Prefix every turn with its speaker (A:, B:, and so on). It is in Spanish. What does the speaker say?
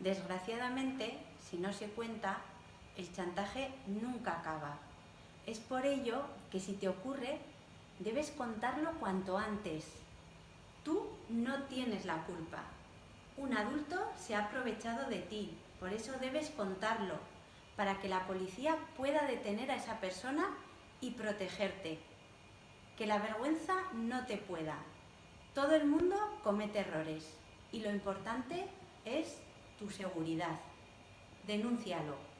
A: Desgraciadamente, si no se cuenta, el chantaje nunca acaba. Es por ello que si te ocurre, debes contarlo cuanto antes. Tú no tienes la culpa. Un adulto se ha aprovechado de ti, por eso debes contarlo, para que la policía pueda detener a esa persona y protegerte. Que la vergüenza no te pueda. Todo el mundo comete errores y lo importante tu seguridad. Denúncialo.